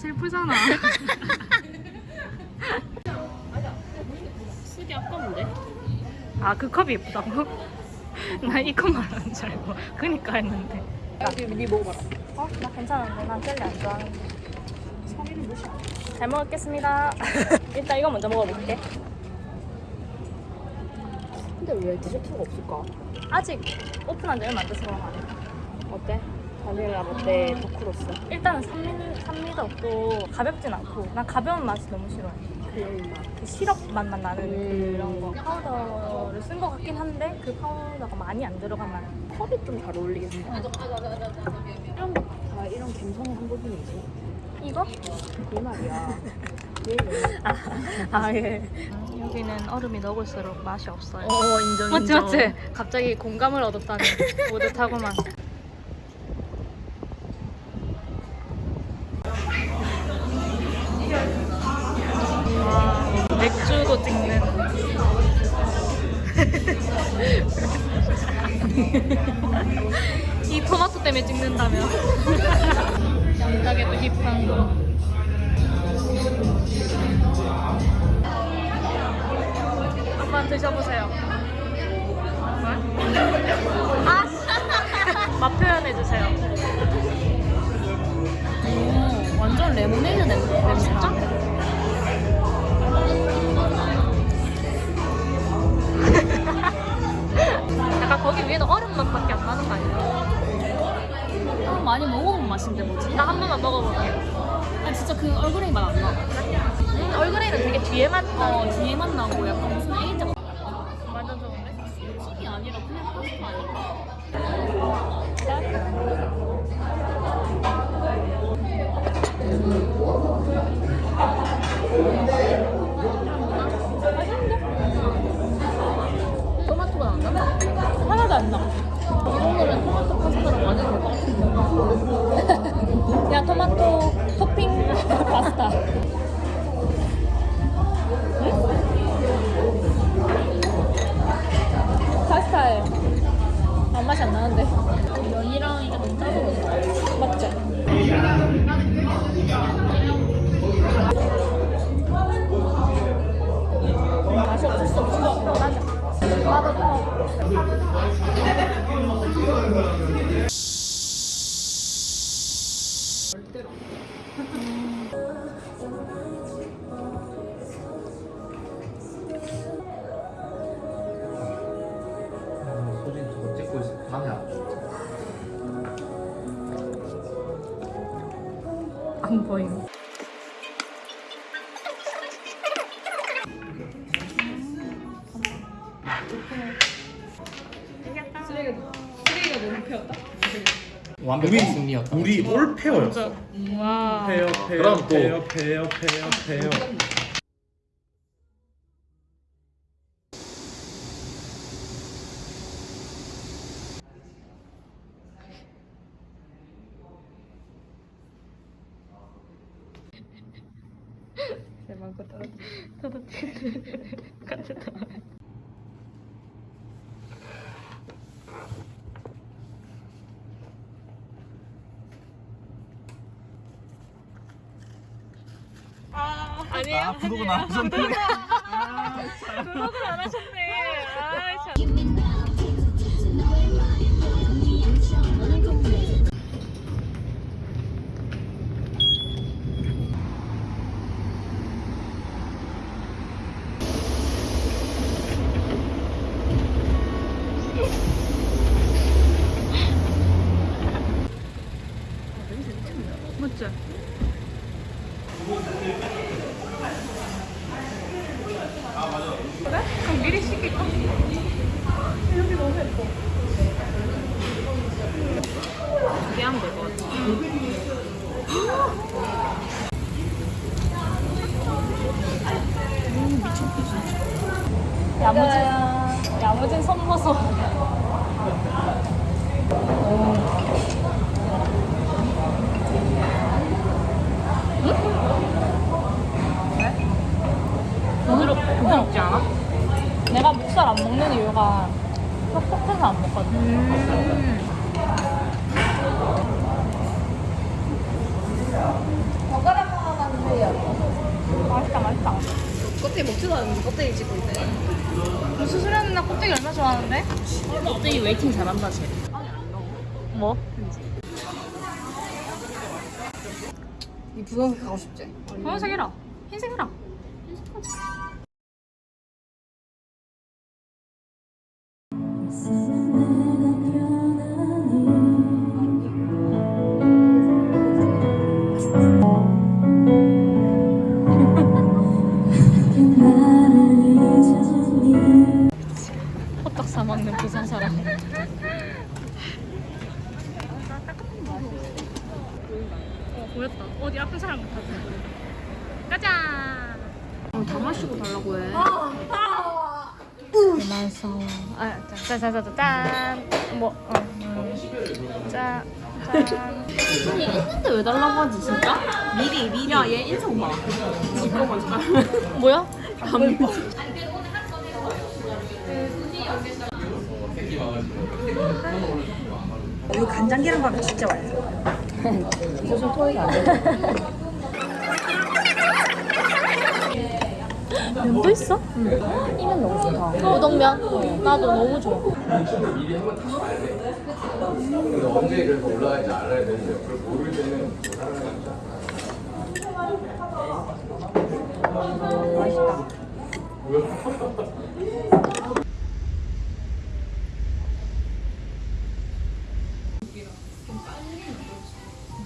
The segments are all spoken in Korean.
슬프잖아. 쓰기 아까운데? 아 그 컵이 예쁘다고? 나 이 컵 말하는 줄 알고 그니까 했는데. 여기 니 먹어봐라. 어? 나 괜찮은데 난 젤리 안 좋아하는데. 성의를 무시하. 잘 먹겠습니다. 일단 이거 먼저 먹어볼게. 근데 왜 디저트가 없을까? 아직 오픈한 지 얼마 안 돼서 그런 거 아니야? 어때? 바닐라 라떼 더크로스. 일단은 산미, 산미도 없고 가볍진 않고 난 가벼운 맛이 너무 싫어해. 그런 맛. 그 시럽 맛만 나는 음. 그런 거. 파우더를 쓴 것 같긴 한데 그 파우더가 많이 안 들어간 맛. 컵이 좀 잘 어울리겠다. 이런 거 다 이런 감성의 한 부분이지. 이거? 그 말이야. 왜 이래? 아 예. 여기는 얼음이 녹을수록 맛이 없어요. 어 인정 맞지 맞지? 갑자기 공감을 얻었다니 뿌듯하고만. 이 토마토 때문에 찍는다며. 양닭에도 힙한 거. 한번 드셔보세요. 아, 맛 표현해주세요. 오, 완전 레모네이드 냄새. 아, 진짜? 약간 거기 위에도 얼 맛인데 뭐지? 나 한 번만 먹어볼게. 아 진짜 그 얼그레이 맛 안 나. 음, 얼그레이는 되게 뒤에만 나. 어 뒤에만 나고 약간 무슨 에이 맛이 안 나는데. 면이랑 이게 너무 짜서? 맞죠? 맛이 수 없어. 맞아. 또. 완벽한 승리였다. 우리 올 페어였어. 와. 페어 페어 그럼 또- 페어 페어 페어 페어. 아니에요. 아 구독은 안 하셨네. 구 야무진, 야무진 선보소. 부드럽, 부드럽지 않아? 내가 목살 안 먹는 이유가 퍽퍽해서 안 먹거든. 음. 맛있다, 맛있다. 껍데기 먹지도 않는데 껍데기 찍고 있네. 무슨 소리 하는 나 껍데기 얼마나 좋아하는데? 껍데기 waiting 잘한다 쟤. 뭐? 이 분홍색 가고 싶지? 검은색 해라. 흰색 해라. 호떡 보였다. 어디 아픈 사람 같아. 가자. 다 마시고 달라고 해. 맛있어. 아, 짠, 짠, 짠, 짠, 짠. 뭐, 어, 음. 짠, 짠. 아니 있는데 왜 달라고 하지 진짜? 미리 미리. 야얘 인성 봐. 잠깐만 잠깐만. 뭐야? 안 봐. 이거 간장 계란밥이 진짜 맛있어. 무슨 토익이 안 돼. 면도 있어? 이면 너무 좋다. 우동면? 나도 너무 좋아. 언제 그래서 올라갈지 알아야 되는데 그걸 모를 때는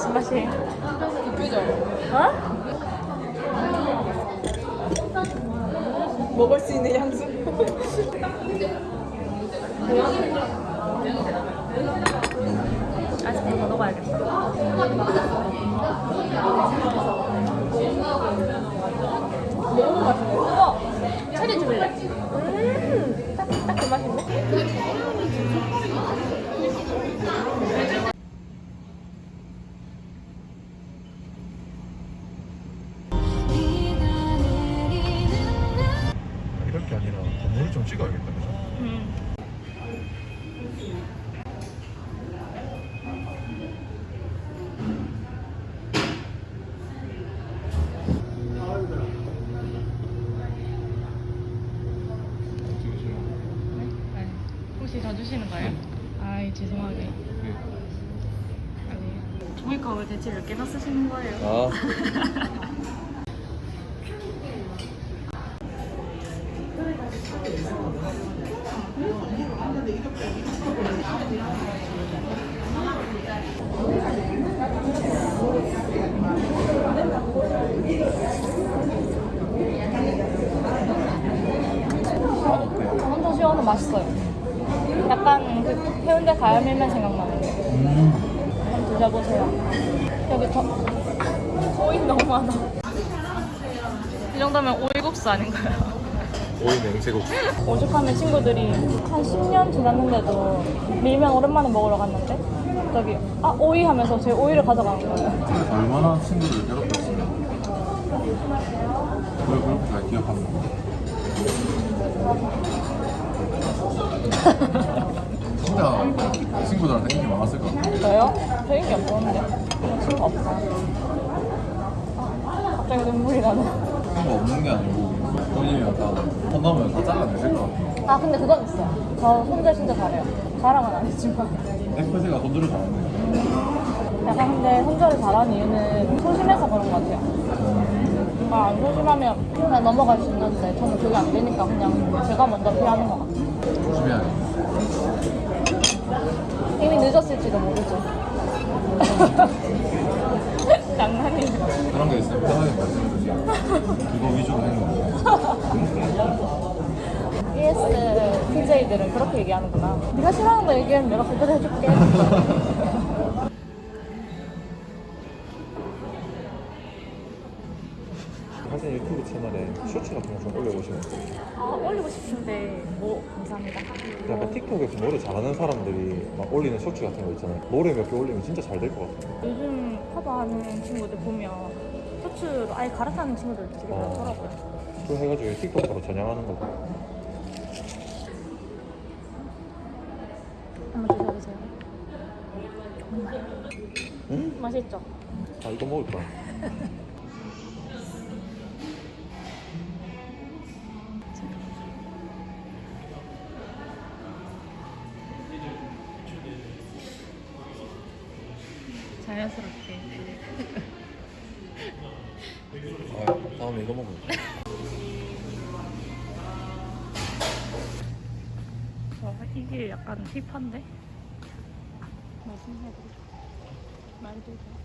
무슨 맛이에요? 먹을 수 있는 양수. 아이스크림 더 넣어야겠다. 우와! 체리 줄래? 맛인데? 혹시 더 주시는 거예요? 아이 죄송하게. 아니 종이컵을 대체 몇 개나 쓰시는 거예요? 아 맛 어때요? 혼자 시원은 맛있어요. 약간 그 해운대 가야밀면 생각나는데. 한번 드셔보세요. 여기 더 오이 너무 많아. 이 정도면 오이국수 아닌가요? 오이 냉채국수 오죽하면 친구들이 한 10년 지났는데도 밀면 오랜만에 먹으러 갔는데 저기 아 오이 하면서 제 오이를 가져가는 거예요. 얼마나 친구를 괴롭혔으면 그걸 그렇게 잘 기억하는 거 진짜 친구들한테 인기 많았을 것 같아 저요? 저 인기 없었는데 친구 없어. 아, 갑자기 눈물이 나네. 친구 없는 게 아니고 본인이 다 혼나면 다 잘라내실 것 같아 아 근데 그건 있어요. 저 혼자 진짜 잘해요. 자랑은 아니지만. FC가 손들을 잘하네 약간 근데 손절을 잘하는 이유는 소심해서 그런 것 같아요. 아, 안 소심하면 그냥 넘어갈 수 있는데 저는 그게 안 되니까 그냥 제가 먼저 피하는 것 같아요. 조심해야겠다 이미 늦었을지도 모르죠. 장난이에요. 그런 게 있으면 편하게 말씀해주세요 그거 위주로 행동해요 ES TJ들은 그렇게 얘기하는구나. 네가 싫어하는 거 얘기하면 내가 그대로 해줄게. 사실 유튜브 채널에 쇼츠 같은 거 좀 올려보시면 돼요 아, 올리고 싶은데 뭐 감사합니다. 약간 틱톡에서 노래 잘하는 사람들이 막 올리는 쇼츠 같은 거 있잖아요 노래 몇 개 올리면 진짜 잘 될 것 같아요 요즘 커버하는 친구들 보면 쇼츠로 아예 갈아타는 친구들 되게 어. 많더라고요. 그거 해가지고 틱톡으로 전향하는 거죠 한번 드셔보세요. 음? 맛있죠? 아 이거 먹을 거 이게 약간 힙한데? 해도 말도 돼.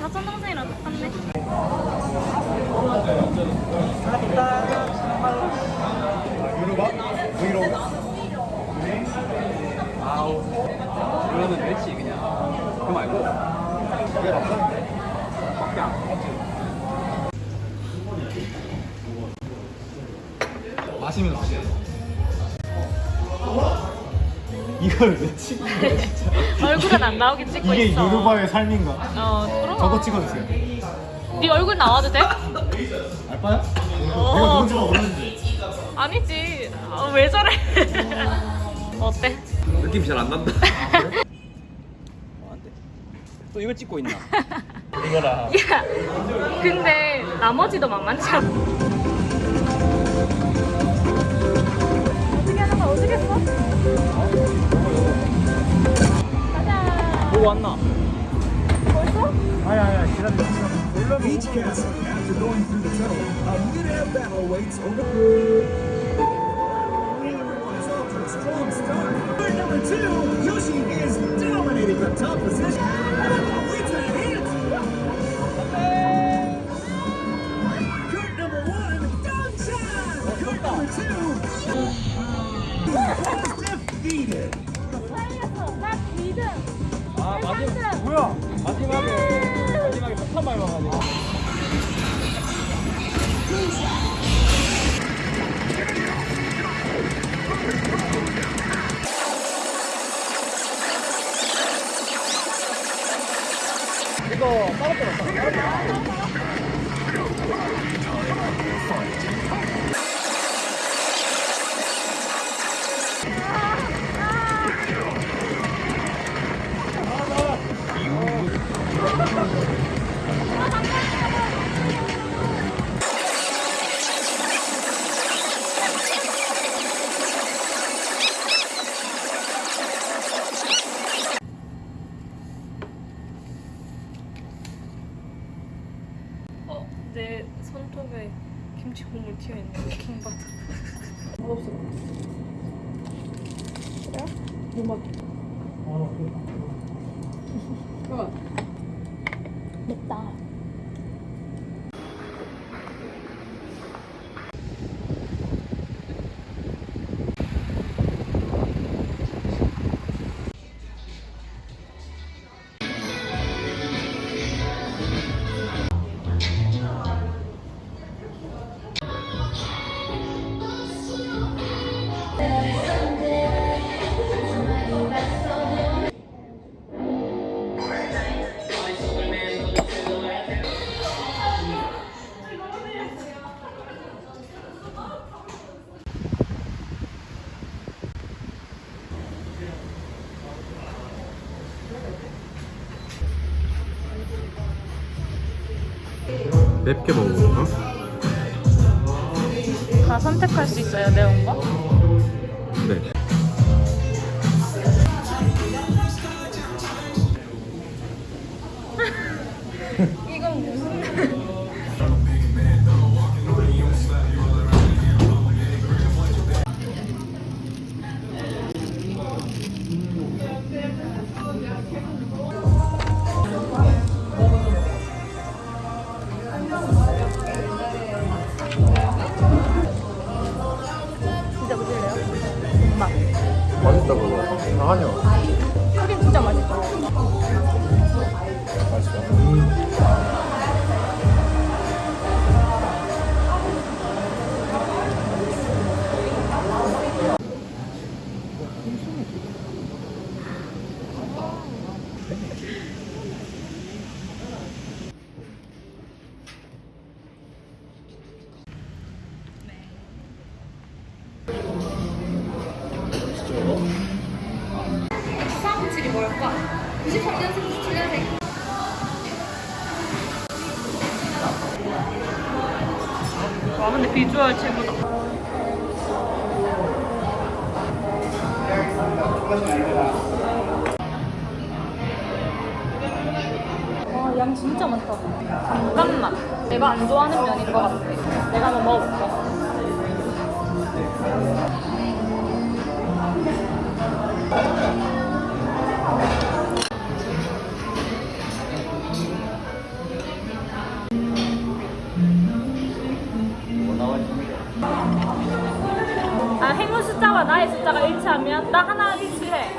사촌 동생이랑 똑같네. 유로바? 브이로그. 아우 그러면 멸치 그냥 그거 말고 그게 맞다. 마시면 어때? 이걸 왜 찍은 거야 진짜? 얼굴은 안 나오게 찍고 이게 있어. 요르바의 삶인가? 어, 그럼. 저거 찍어주세요. 네 얼굴 나와도 돼? 알바야? 어. 내가 누군지만 모르는데. 아니지. 어, 왜 저래? 어때? 느낌 잘 안 난다 아, 그래? 어, 안 돼 또 이거 찍고 있나 이거라. 야, 근데 나머지도 만만치 않아. 왔나 벌써? 아니 아니 기다려. 올려놓고. Each castle, after going through the tunnel, a minute battle waits over. Everyone is off to a strong start. At number two, Yoshi is dominating the top position. It's a hit. Kurt number one, Dongchan. Kurt number two. Defeated. 始ま 튀어 있는 거 킹받아. 맛없어. 그래? 맵 맵게 먹어볼까? 다 선택할 수 있어요, 매운 거? 근데 비주얼 최고다. 와, 양 진짜 많다. 잠깐만. 내가 안 좋아하는 숫자와 나의 숫자가 일치하면 나 하나 일치해.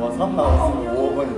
와, 3 나왔으면 5억원이.